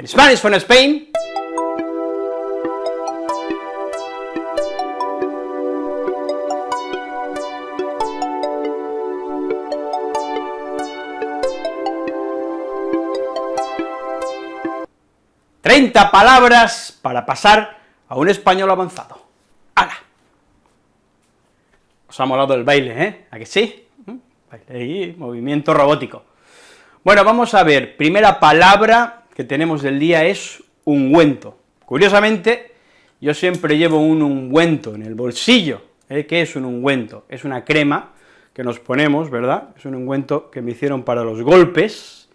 En Spanish from Spain. ¡30 palabras para pasar a un español avanzado! ¡Hala! Os ha molado el baile, ¿eh? ¿A que sí? ¿Mm? Baile y movimiento robótico. Bueno, vamos a ver, primera palabra que tenemos del día es ungüento. Curiosamente, yo siempre llevo un ungüento en el bolsillo. ¿eh? ¿Qué es un ungüento? Es una crema que nos ponemos, ¿verdad? Es un ungüento que me hicieron para los golpes.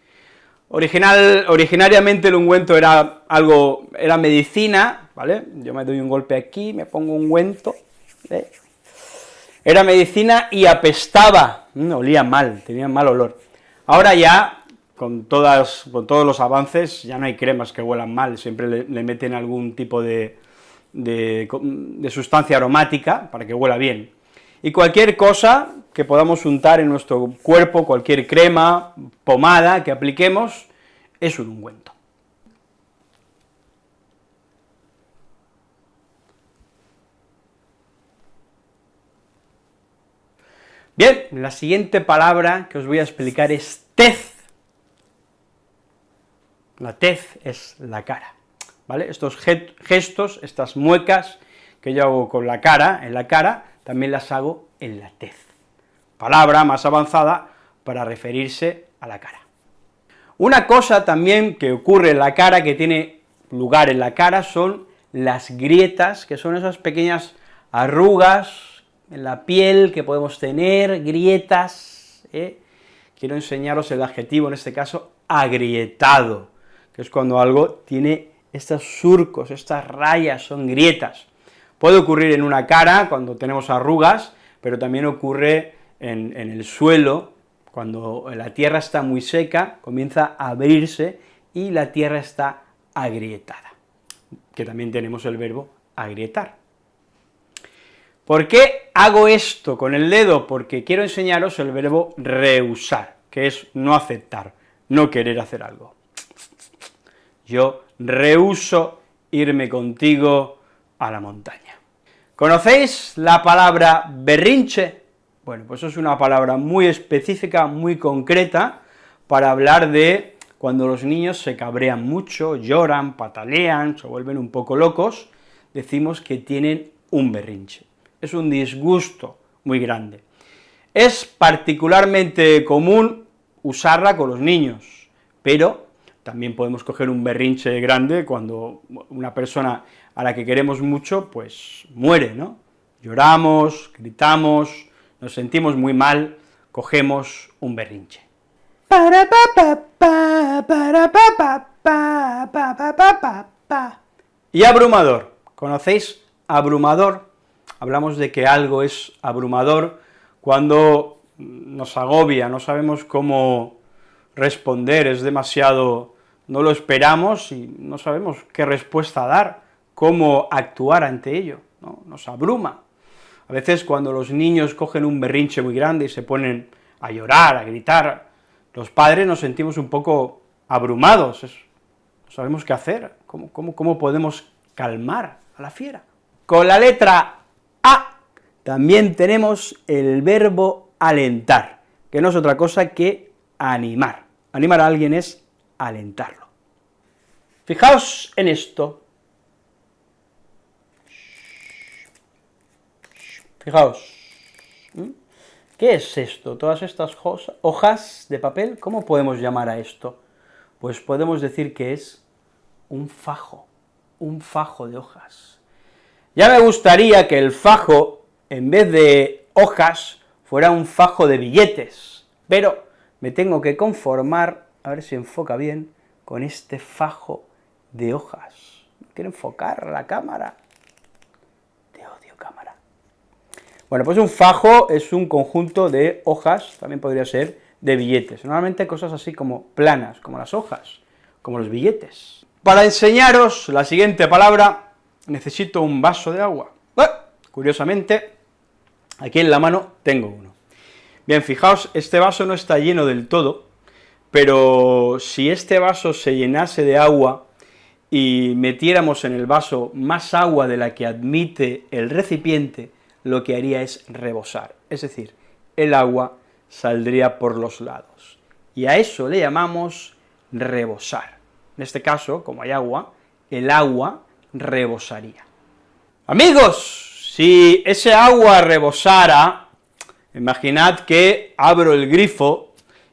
Original, originariamente el ungüento era algo, era medicina, ¿vale? Yo me doy un golpe aquí, me pongo ungüento, ¿eh? Era medicina y apestaba, mm, olía mal, tenía mal olor. Ahora ya, con, todas, con todos los avances, ya no hay cremas que huelan mal, siempre le, meten algún tipo de, de, sustancia aromática para que huela bien. Y cualquier cosa que podamos untar en nuestro cuerpo, cualquier crema, pomada que apliquemos, es un ungüento. Bien, la siguiente palabra que os voy a explicar es tez. La tez es la cara, ¿vale? Estos gestos, estas muecas que yo hago con la cara, en la cara, también las hago en la tez. Palabra más avanzada para referirse a la cara. Una cosa también que ocurre en la cara, que tiene lugar en la cara, son las grietas, que son esas pequeñas arrugas en la piel que podemos tener, grietas, ¿eh? quiero enseñaros el adjetivo, en este caso, agrietado, que es cuando algo tiene estos surcos, estas rayas, son grietas. Puede ocurrir en una cara, cuando tenemos arrugas, pero también ocurre en, en el suelo, cuando la tierra está muy seca, comienza a abrirse y la tierra está agrietada, que también tenemos el verbo agrietar. ¿Por qué hago esto con el dedo? Porque quiero enseñaros el verbo rehusar, que es no aceptar, no querer hacer algo. Yo rehuso irme contigo a la montaña. ¿Conocéis la palabra berrinche? Bueno, pues es una palabra muy específica, muy concreta, para hablar de cuando los niños se cabrean mucho, lloran, patalean, se vuelven un poco locos, decimos que tienen un berrinche es un disgusto muy grande. Es particularmente común usarla con los niños, pero también podemos coger un berrinche grande cuando una persona a la que queremos mucho, pues muere, ¿no? Lloramos, gritamos, nos sentimos muy mal, cogemos un berrinche. Y abrumador, ¿conocéis abrumador? hablamos de que algo es abrumador cuando nos agobia, no sabemos cómo responder, es demasiado, no lo esperamos y no sabemos qué respuesta dar, cómo actuar ante ello, ¿no? nos abruma. A veces cuando los niños cogen un berrinche muy grande y se ponen a llorar, a gritar, los padres nos sentimos un poco abrumados, no sabemos qué hacer, cómo, cómo, cómo podemos calmar a la fiera. Con la letra también tenemos el verbo alentar, que no es otra cosa que animar. Animar a alguien es alentarlo. Fijaos en esto. Fijaos. ¿Mm? ¿Qué es esto? Todas estas hojas de papel, ¿cómo podemos llamar a esto? Pues podemos decir que es un fajo, un fajo de hojas. Ya me gustaría que el fajo en vez de hojas, fuera un fajo de billetes, pero me tengo que conformar, a ver si enfoca bien, con este fajo de hojas. Quiero enfocar la cámara. Te odio, cámara. Bueno, pues un fajo es un conjunto de hojas, también podría ser de billetes. Normalmente cosas así como planas, como las hojas, como los billetes. Para enseñaros la siguiente palabra, necesito un vaso de agua. Curiosamente, aquí en la mano tengo uno. Bien, fijaos, este vaso no está lleno del todo, pero si este vaso se llenase de agua, y metiéramos en el vaso más agua de la que admite el recipiente, lo que haría es rebosar, es decir, el agua saldría por los lados. Y a eso le llamamos rebosar. En este caso, como hay agua, el agua rebosaría. Amigos, si ese agua rebosara, imaginad que abro el grifo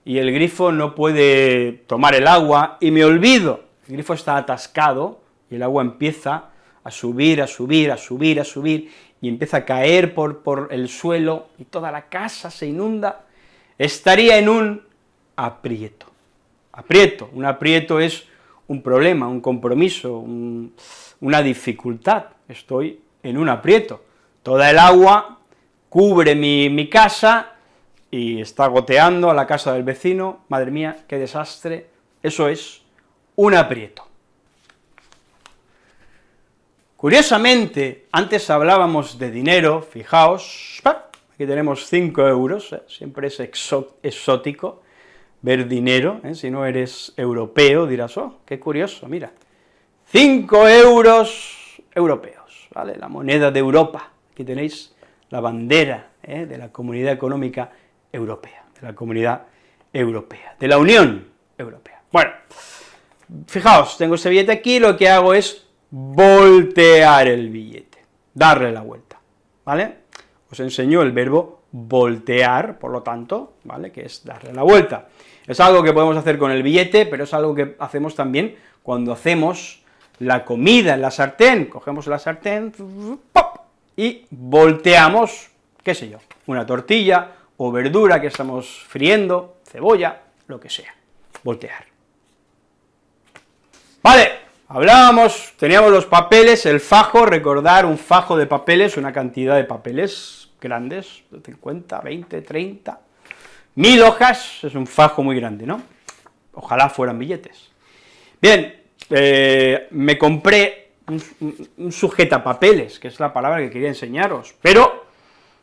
y el grifo no puede tomar el agua y me olvido, el grifo está atascado y el agua empieza a subir, a subir, a subir, a subir, y empieza a caer por, por el suelo y toda la casa se inunda, estaría en un aprieto. Aprieto, un aprieto es un problema, un compromiso, una dificultad, estoy en un aprieto. Toda el agua cubre mi, mi casa y está goteando a la casa del vecino, madre mía, qué desastre, eso es un aprieto. Curiosamente, antes hablábamos de dinero, fijaos, aquí tenemos 5 euros, ¿eh? siempre es exótico ver dinero, ¿eh? si no eres europeo dirás, oh, qué curioso, mira, 5 euros europeos, ¿vale?, la moneda de Europa, aquí tenéis la bandera ¿eh? de la Comunidad Económica Europea, de la Comunidad Europea, de la Unión Europea. Bueno, fijaos, tengo ese billete aquí, lo que hago es voltear el billete, darle la vuelta, ¿vale? Os enseño el verbo voltear, por lo tanto, ¿vale?, que es darle la vuelta. Es algo que podemos hacer con el billete, pero es algo que hacemos también cuando hacemos la comida en la sartén, cogemos la sartén, ¡pop! y volteamos, qué sé yo, una tortilla o verdura que estamos friendo, cebolla, lo que sea, voltear. Vale, Hablábamos, teníamos los papeles, el fajo, recordar un fajo de papeles, una cantidad de papeles grandes, 50, 20, 30, mil hojas, es un fajo muy grande, ¿no? Ojalá fueran billetes. Bien, eh, me compré un, un sujetapapeles, que es la palabra que quería enseñaros, pero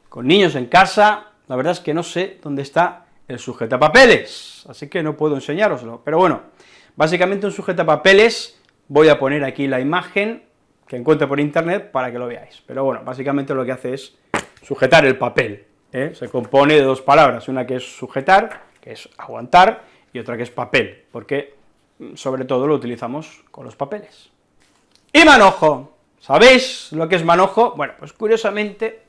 con niños en casa, la verdad es que no sé dónde está el sujetapapeles, así que no puedo enseñároslo, pero bueno, básicamente un sujetapapeles voy a poner aquí la imagen que encuentre por internet para que lo veáis, pero bueno, básicamente lo que hace es sujetar el papel, ¿eh? se compone de dos palabras, una que es sujetar, que es aguantar, y otra que es papel, porque mm, sobre todo lo utilizamos con los papeles. Y manojo, ¿sabéis lo que es manojo? Bueno, pues curiosamente,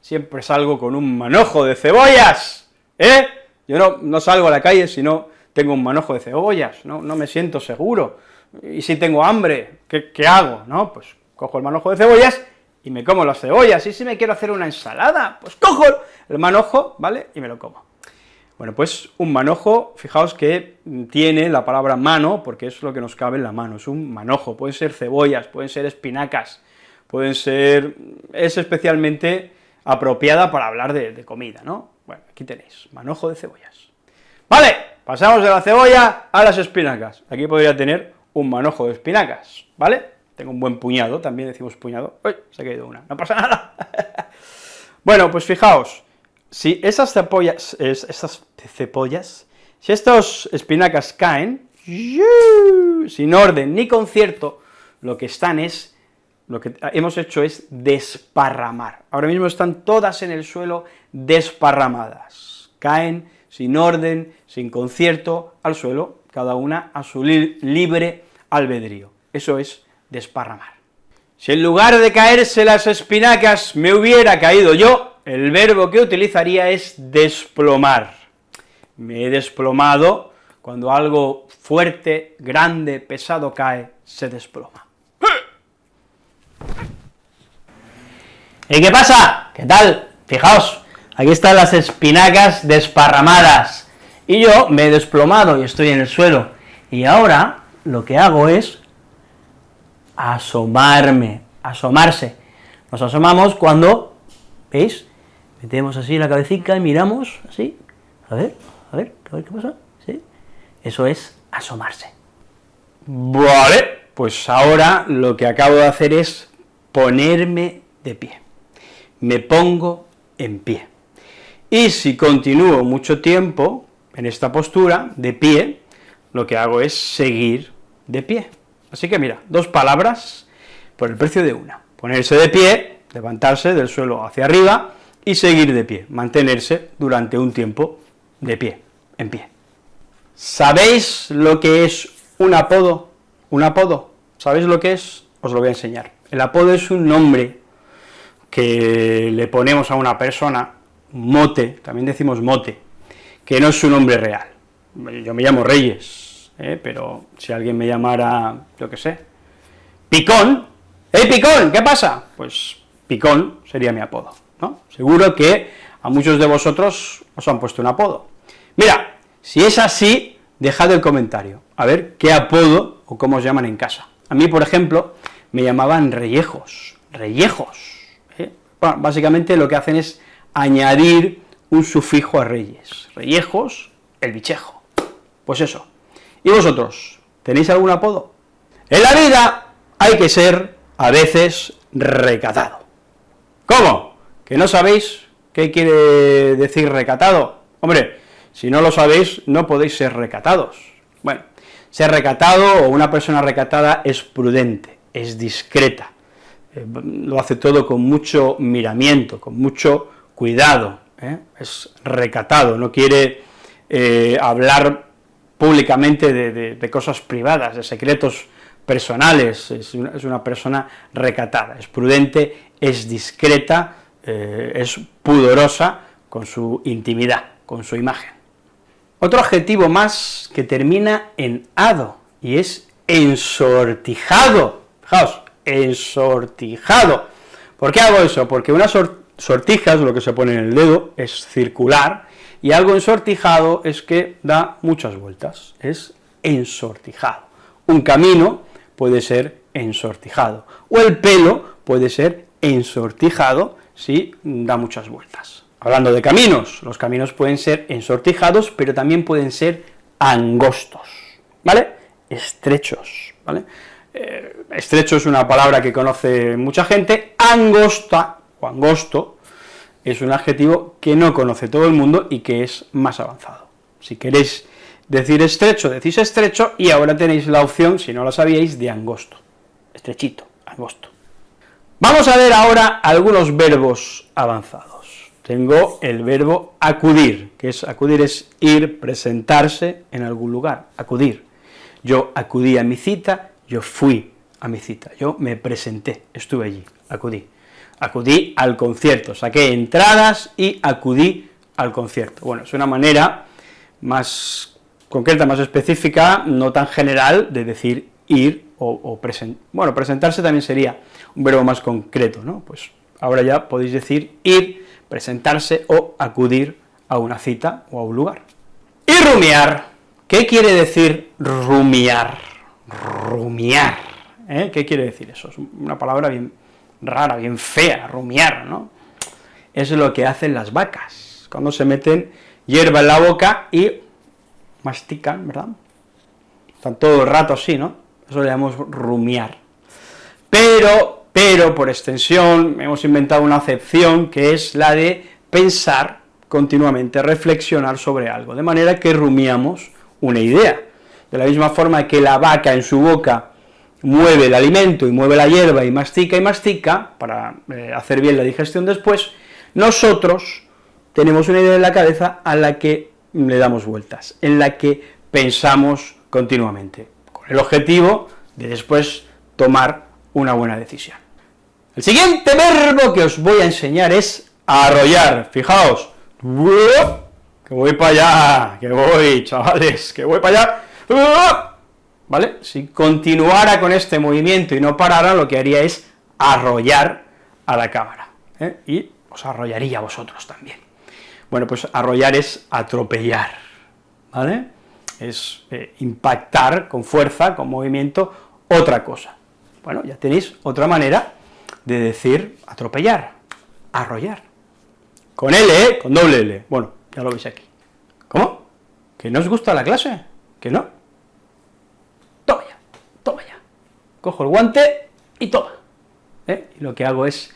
siempre salgo con un manojo de cebollas, ¿eh? Yo no, no salgo a la calle si no tengo un manojo de cebollas, no, no me siento seguro, y si tengo hambre, ¿qué, hago? ¿no? Pues cojo el manojo de cebollas y me como las cebollas, y si me quiero hacer una ensalada, pues cojo el manojo, ¿vale?, y me lo como. Bueno, pues un manojo, fijaos que tiene la palabra mano, porque es lo que nos cabe en la mano, es un manojo, pueden ser cebollas, pueden ser espinacas, pueden ser... es especialmente apropiada para hablar de, comida, ¿no? Bueno, aquí tenéis, manojo de cebollas. Vale, pasamos de la cebolla a las espinacas, aquí podría tener un manojo de espinacas, ¿vale? Tengo un buen puñado, también decimos puñado, ¡uy! se ha caído una, no pasa nada. bueno, pues fijaos, si esas cepollas, esas cepollas, si estos espinacas caen, sin orden ni concierto, lo que están es, lo que hemos hecho es desparramar. Ahora mismo están todas en el suelo desparramadas, caen sin orden, sin concierto, al suelo, cada una a su libre albedrío. Eso es desparramar. Si en lugar de caerse las espinacas me hubiera caído yo, el verbo que utilizaría es desplomar. Me he desplomado, cuando algo fuerte, grande, pesado cae, se desploma. ¿Y qué pasa? ¿Qué tal? Fijaos, aquí están las espinacas desparramadas y yo me he desplomado y estoy en el suelo, y ahora lo que hago es asomarme, asomarse. Nos asomamos cuando, ¿veis?, metemos así la cabecita y miramos, así, a ver, a ver, a ver qué pasa, ¿sí? Eso es asomarse. Vale, pues ahora lo que acabo de hacer es ponerme de pie. Me pongo en pie. Y si continúo mucho tiempo, en esta postura, de pie, lo que hago es seguir de pie. Así que mira, dos palabras por el precio de una. Ponerse de pie, levantarse del suelo hacia arriba y seguir de pie, mantenerse durante un tiempo de pie, en pie. ¿Sabéis lo que es un apodo? Un apodo, ¿sabéis lo que es? Os lo voy a enseñar. El apodo es un nombre que le ponemos a una persona, mote, también decimos mote, que no es su nombre real. Yo me llamo Reyes, ¿eh? pero si alguien me llamara, yo qué sé, Picón, ¡Hey, Picón! ¿Qué pasa? Pues Picón sería mi apodo, ¿no? Seguro que a muchos de vosotros os han puesto un apodo. Mira, si es así, dejad el comentario, a ver qué apodo o cómo os llaman en casa. A mí, por ejemplo, me llamaban reyejos, reyejos. Bueno, básicamente lo que hacen es añadir un sufijo a reyes. Reyejos, el bichejo. Pues eso. ¿Y vosotros? ¿Tenéis algún apodo? En la vida hay que ser, a veces, recatado. ¿Cómo? ¿Que no sabéis qué quiere decir recatado? Hombre, si no lo sabéis, no podéis ser recatados. Bueno, ser recatado o una persona recatada es prudente, es discreta, eh, lo hace todo con mucho miramiento, con mucho cuidado, ¿eh? es recatado, no quiere eh, hablar públicamente de, cosas privadas, de secretos personales, es una, persona recatada, es prudente, es discreta, es pudorosa con su intimidad, con su imagen. Otro adjetivo más que termina en ado, y es ensortijado, fijaos, ensortijado. ¿Por qué hago eso? Porque una sortija es lo que se pone en el dedo, es circular, y algo ensortijado es que da muchas vueltas, es ensortijado. Un camino puede ser ensortijado, o el pelo puede ser ensortijado si da muchas vueltas. Hablando de caminos, los caminos pueden ser ensortijados, pero también pueden ser angostos, ¿vale? Estrechos, ¿vale? Eh, estrecho es una palabra que conoce mucha gente, angosta, o angosto, es un adjetivo que no conoce todo el mundo y que es más avanzado. Si queréis decir estrecho, decís estrecho, y ahora tenéis la opción, si no lo sabíais, de angosto, estrechito, angosto. Vamos a ver ahora algunos verbos avanzados tengo el verbo acudir, que es acudir es ir, presentarse en algún lugar, acudir. Yo acudí a mi cita, yo fui a mi cita, yo me presenté, estuve allí, acudí. Acudí al concierto, saqué entradas y acudí al concierto. Bueno, es una manera más concreta, más específica, no tan general, de decir ir o, o bueno, presentarse también sería un verbo más concreto, ¿no? Pues ahora ya podéis decir ir, presentarse o acudir a una cita o a un lugar. Y rumiar, ¿qué quiere decir rumiar? Rumiar, ¿eh? ¿qué quiere decir eso? Es una palabra bien rara, bien fea, rumiar, ¿no? Es lo que hacen las vacas, cuando se meten hierba en la boca y mastican, ¿verdad? Están todo el rato así, ¿no? Eso le llamamos rumiar. Pero pero por extensión hemos inventado una acepción que es la de pensar continuamente, reflexionar sobre algo, de manera que rumiamos una idea. De la misma forma que la vaca en su boca mueve el alimento y mueve la hierba y mastica y mastica, para eh, hacer bien la digestión después, nosotros tenemos una idea en la cabeza a la que le damos vueltas, en la que pensamos continuamente, con el objetivo de después tomar una buena decisión. El siguiente verbo que os voy a enseñar es arrollar, fijaos, que voy para allá, que voy, chavales, que voy para allá, ¿vale? Si continuara con este movimiento y no parara, lo que haría es arrollar a la cámara, ¿eh? y os arrollaría a vosotros también. Bueno, pues arrollar es atropellar, ¿vale? Es eh, impactar con fuerza, con movimiento, otra cosa. Bueno, ya tenéis otra manera de decir atropellar, arrollar. Con L, ¿eh? Con doble L. Bueno, ya lo veis aquí. ¿Cómo? ¿Que no os gusta la clase? ¿Que no? Toma ya, toma ya. Cojo el guante y toma. ¿Eh? Y lo que hago es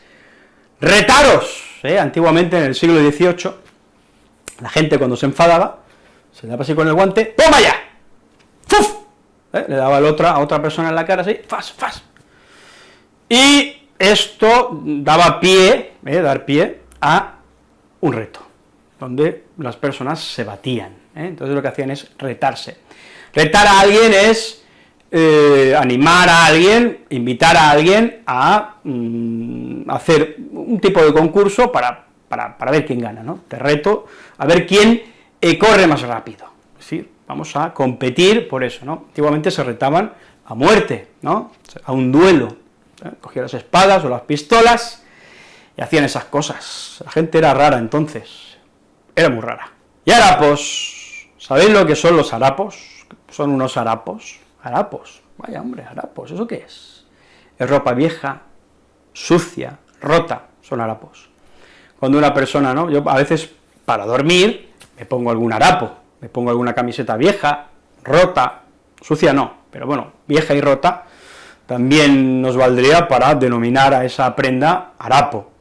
retaros. ¿eh? Antiguamente, en el siglo XVIII, la gente cuando se enfadaba, se daba así con el guante, ¡toma ya! ¡Fuf! ¿eh? le daba a otra, a otra persona en la cara, así, fas, fas. Y esto daba pie, dar pie a un reto, donde las personas se batían, entonces lo que hacían es retarse. Retar a alguien es animar a alguien, invitar a alguien a mm, hacer un tipo de concurso para, para, para, ver quién gana, ¿no? Te reto a ver quién corre más rápido, es decir, vamos a competir por eso, ¿no? Antiguamente se retaban a muerte, ¿no?, a un duelo, ¿eh? cogían las espadas o las pistolas y hacían esas cosas, la gente era rara entonces, era muy rara. Y harapos, ¿sabéis lo que son los harapos? Son unos harapos, harapos, vaya hombre, harapos, ¿eso qué es? Es ropa vieja, sucia, rota, son harapos. Cuando una persona, ¿no?, yo a veces para dormir me pongo algún harapo, me pongo alguna camiseta vieja, rota, sucia no, pero bueno, vieja y rota, también nos valdría para denominar a esa prenda harapo,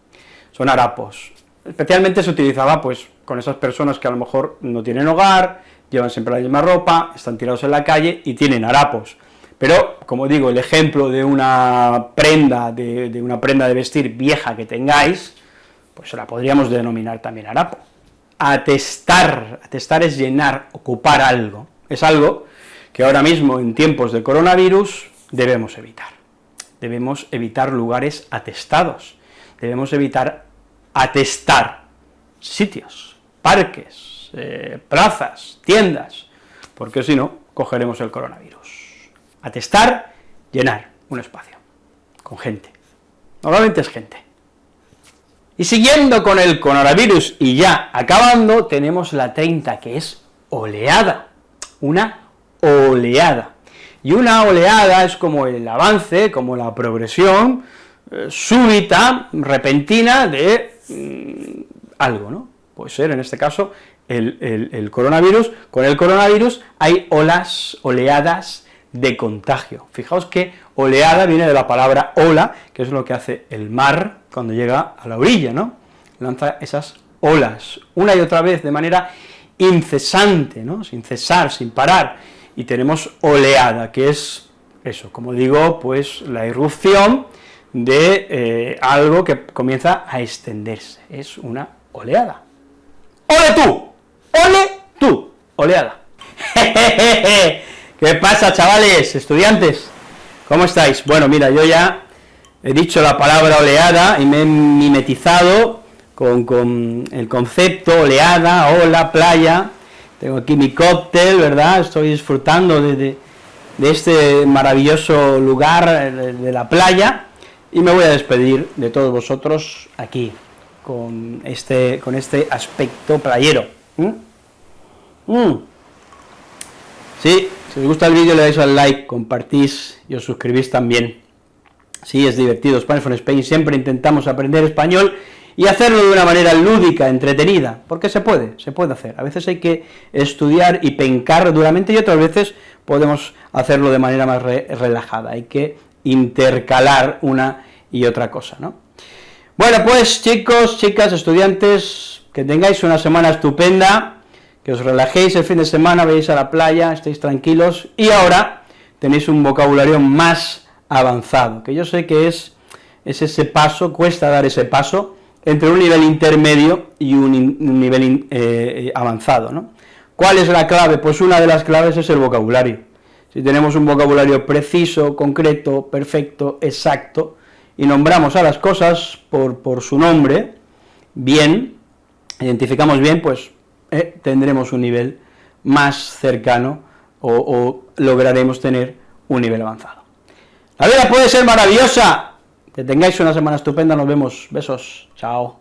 son harapos. Especialmente se utilizaba pues con esas personas que a lo mejor no tienen hogar, llevan siempre la misma ropa, están tirados en la calle y tienen harapos. Pero, como digo, el ejemplo de una prenda, de, una prenda de vestir vieja que tengáis, pues la podríamos denominar también harapo atestar, atestar es llenar, ocupar algo, es algo que ahora mismo en tiempos de coronavirus debemos evitar. Debemos evitar lugares atestados, debemos evitar atestar sitios, parques, eh, plazas, tiendas, porque si no, cogeremos el coronavirus. Atestar, llenar un espacio, con gente. Normalmente es gente. Y siguiendo con el coronavirus y ya acabando, tenemos la 30, que es oleada, una oleada. Y una oleada es como el avance, como la progresión eh, súbita, repentina de mm, algo, ¿no? Puede ser, en este caso, el, coronavirus. Con el coronavirus hay olas, oleadas de contagio. Fijaos que oleada viene de la palabra ola, que es lo que hace el mar, cuando llega a la orilla, ¿no? Lanza esas olas, una y otra vez, de manera incesante, ¿no? Sin cesar, sin parar, y tenemos oleada, que es eso, como digo, pues la irrupción de eh, algo que comienza a extenderse, es una oleada. ¡Ole tú! ¡Ole tú! Oleada. ¿Qué pasa, chavales, estudiantes? ¿Cómo estáis? Bueno, mira, yo ya he dicho la palabra oleada y me he mimetizado con, el concepto oleada, ola, playa, tengo aquí mi cóctel, ¿verdad?, estoy disfrutando de, este maravilloso lugar de, la playa, y me voy a despedir de todos vosotros aquí, con este, con este aspecto playero. ¿Mm? Sí, si os gusta el vídeo le dais al like, compartís y os suscribís también. Sí, es divertido, Spanish from Spain, siempre intentamos aprender español y hacerlo de una manera lúdica, entretenida, porque se puede, se puede hacer. A veces hay que estudiar y pencar duramente y otras veces podemos hacerlo de manera más relajada, hay que intercalar una y otra cosa, ¿no? Bueno, pues chicos, chicas, estudiantes, que tengáis una semana estupenda, que os relajéis el fin de semana, veáis a la playa, estéis tranquilos, y ahora tenéis un vocabulario más avanzado, que yo sé que es, es ese paso, cuesta dar ese paso, entre un nivel intermedio y un, nivel eh, avanzado, ¿no? ¿Cuál es la clave? Pues una de las claves es el vocabulario. Si tenemos un vocabulario preciso, concreto, perfecto, exacto, y nombramos a las cosas por, por su nombre, bien, identificamos bien, pues eh, tendremos un nivel más cercano o lograremos tener un nivel avanzado. La vida puede ser maravillosa. Que tengáis una semana estupenda, nos vemos. Besos. Chao.